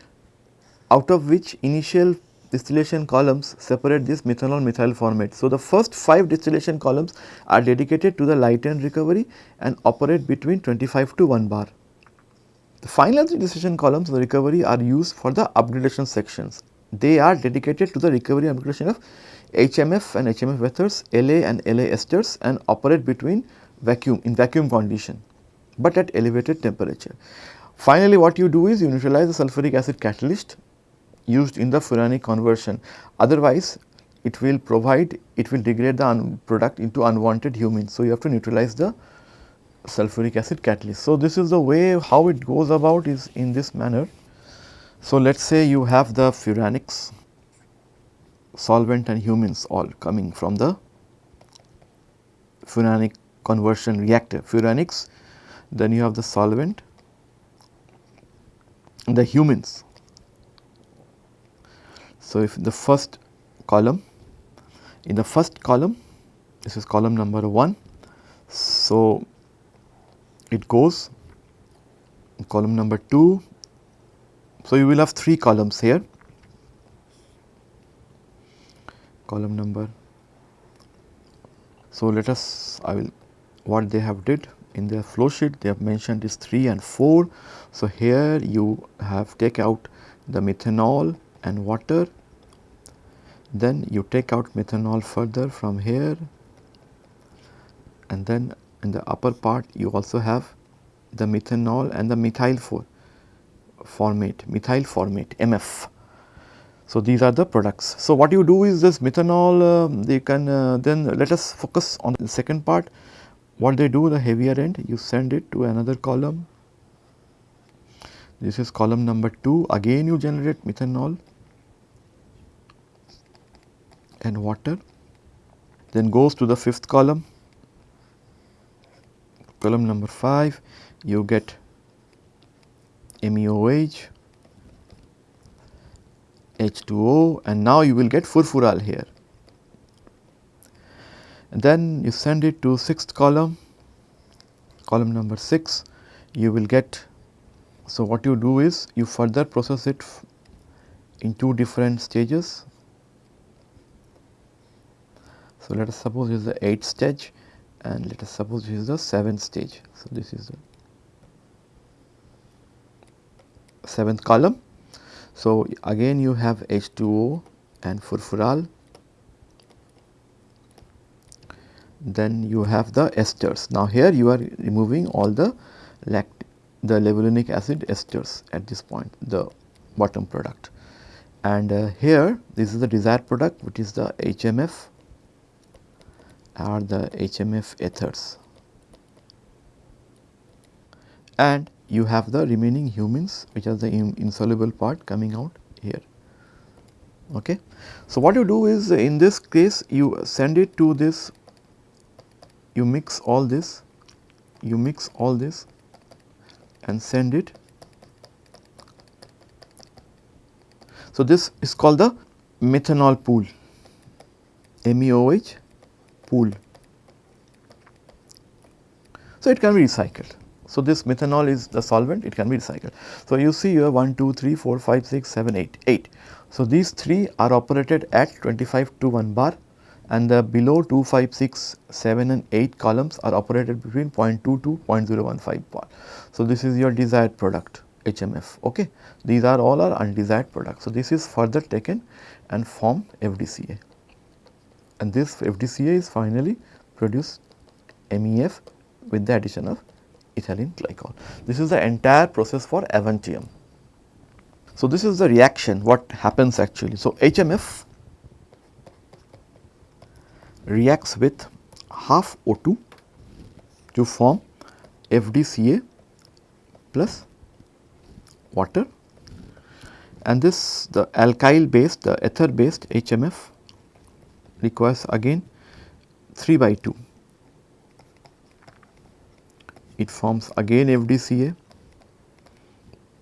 out of which initial distillation columns separate this methanol methyl formate. So, the first 5 distillation columns are dedicated to the light end recovery and operate between 25 to 1 bar. The final distillation columns of the recovery are used for the upgradation sections. They are dedicated to the recovery and upgradation of HMF and HMF ethers, LA and LA esters and operate between vacuum in vacuum condition, but at elevated temperature. Finally, what you do is you neutralize the sulfuric acid catalyst used in the furanic conversion. Otherwise, it will provide, it will degrade the product into unwanted humins. So, you have to neutralize the sulfuric acid catalyst. So, this is the way how it goes about is in this manner. So, let us say you have the furanics solvent and humins all coming from the furanic conversion reactor. Furanics, then you have the solvent, the humins. so, if the first column in the first column this is column number 1. So, it goes column number 2. So, you will have 3 columns here column number. So, let us I will what they have did in their flow sheet they have mentioned is 3 and 4. So, here you have take out the methanol and water then you take out methanol further from here and then in the upper part you also have the methanol and the methyl for formate, methyl formate MF. So, these are the products. So, what you do is this methanol uh, they can uh, then let us focus on the second part what they do the heavier end you send it to another column. This is column number 2 again you generate methanol and water then goes to the fifth column column number 5 you get MEOH H2O and now you will get furfural here. And then you send it to sixth column, column number 6 you will get. So, what you do is you further process it in two different stages so, let us suppose this is the 8th stage and let us suppose this is the 7th stage. So, this is the 7th column. So, again you have H2O and furfural then you have the esters. Now, here you are removing all the lact the levulinic acid esters at this point the bottom product and uh, here this is the desired product which is the HMF are the HMF ethers and you have the remaining humins which are the insoluble part coming out here. Okay. So, what you do is in this case you send it to this you mix all this you mix all this and send it. So, this is called the methanol pool MEOH pool. So, it can be recycled. So, this methanol is the solvent it can be recycled. So, you see you have 1, 2, 3, 4, 5, 6, 7, 8, 8. So, these 3 are operated at 25 to 1 bar and the below 2, 5, 6, 7 and 8 columns are operated between 0.2 to 0.015 bar. So, this is your desired product HMF okay. These are all our undesired products. So, this is further taken and form FDCA and this FDCA is finally produced MEF with the addition of ethylene glycol. This is the entire process for Avantium. So, this is the reaction what happens actually. So, HMF reacts with half O2 to form FDCA plus water and this the alkyl based the ether based HMF requires again 3 by 2 it forms again FDCA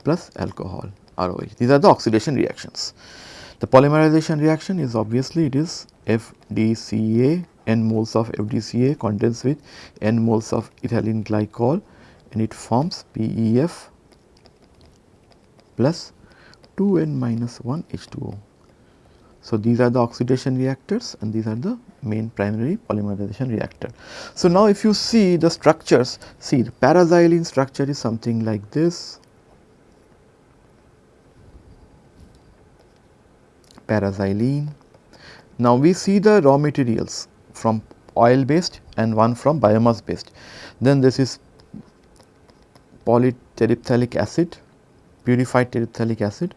plus alcohol ROH. These are the oxidation reactions. The polymerization reaction is obviously it is FDCA n moles of FDCA condensed with n moles of ethylene glycol and it forms PEF plus 2n minus 1 H2O. So, these are the oxidation reactors and these are the main primary polymerization reactor. So, now if you see the structures, see the paraxylene structure is something like this, paraxylene. Now, we see the raw materials from oil based and one from biomass based. Then this is polyterephthalic acid, purified terephthalic acid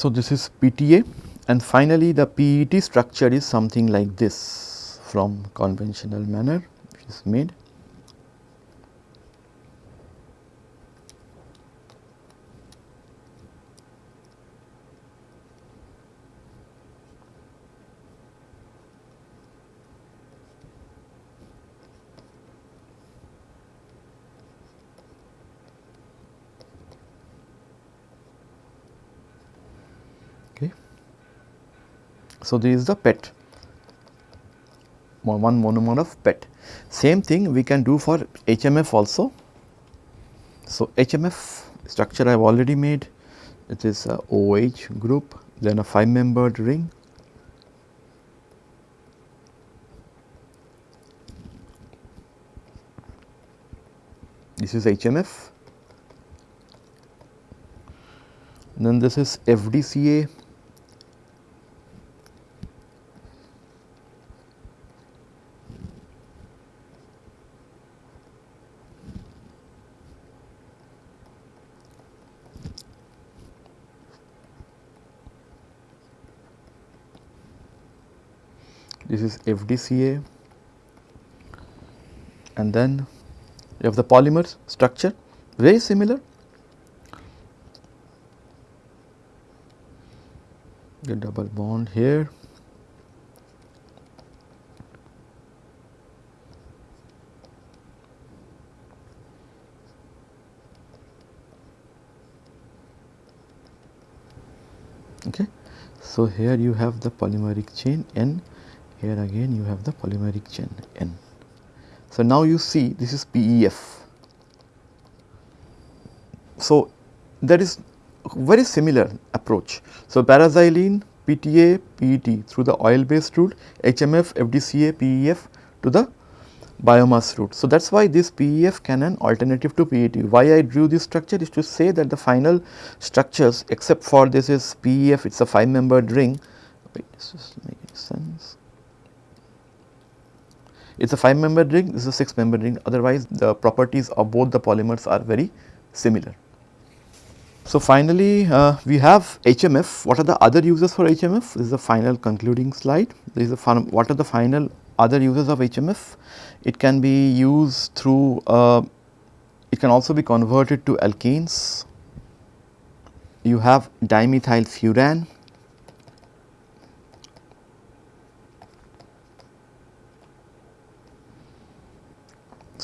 So, this is PTA and finally, the PET structure is something like this from conventional manner which is made. So, this is the PET. One monomer of PET. Same thing we can do for HMF also. So, HMF structure I have already made. It is a OH group then a 5 membered ring. This is HMF then this is FDCA this is FDCA and then you have the polymer structure very similar. The double bond here. Okay. So, here you have the polymeric chain N here again you have the polymeric chain N. So, now you see this is PEF. So, that is very similar approach. So, paraxylene, PTA, PET through the oil based route, HMF, FDCA, PEF to the biomass route. So, that is why this PEF can an alternative to PET. Why I drew this structure is to say that the final structures except for this is PEF, it is a 5 membered ring. Wait, this is making sense. It is a 5 membered ring, this is a 6 membered ring otherwise the properties of both the polymers are very similar. So, finally, uh, we have HMF. What are the other uses for HMF? This is the final concluding slide. This is the what are the final other uses of HMF? It can be used through, uh, it can also be converted to alkenes. You have dimethyl furan,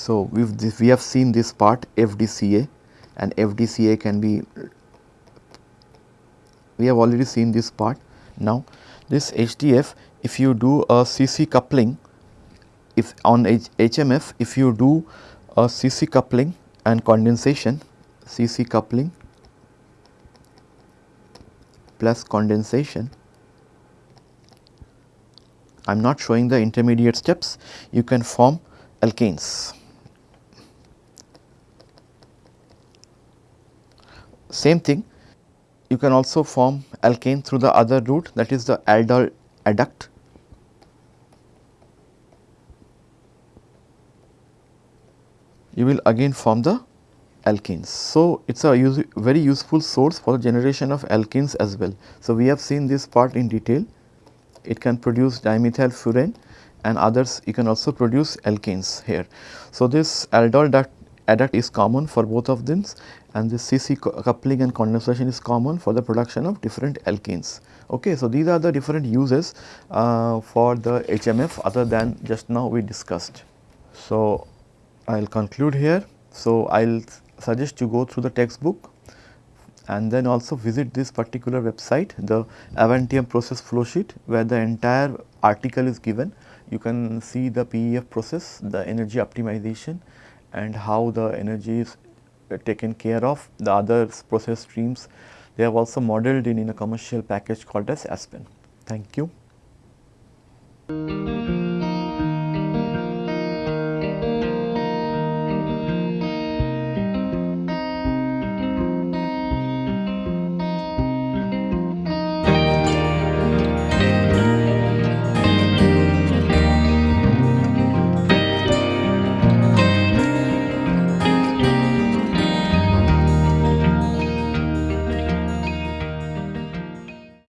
So, we've we have seen this part FDCA and FDCA can be we have already seen this part. Now, this HDF if you do a CC coupling if on H HMF if you do a CC coupling and condensation CC coupling plus condensation I am not showing the intermediate steps you can form alkanes. Same thing you can also form alkane through the other route that is the aldol adduct. You will again form the alkenes. So, it is a use, very useful source for the generation of alkenes as well. So, we have seen this part in detail. It can produce dimethyl furan and others you can also produce alkanes here. So, this aldol adduct is common for both of them and this CC coupling and condensation is common for the production of different alkenes. Okay, so, these are the different uses uh, for the HMF other than just now we discussed. So, I will conclude here. So, I will suggest you go through the textbook and then also visit this particular website the Avantium process flow sheet where the entire article is given. You can see the PEF process, the energy optimization and how the energy is uh, taken care of, the other process streams. They have also modeled in, in a commercial package called as Aspen. Thank you.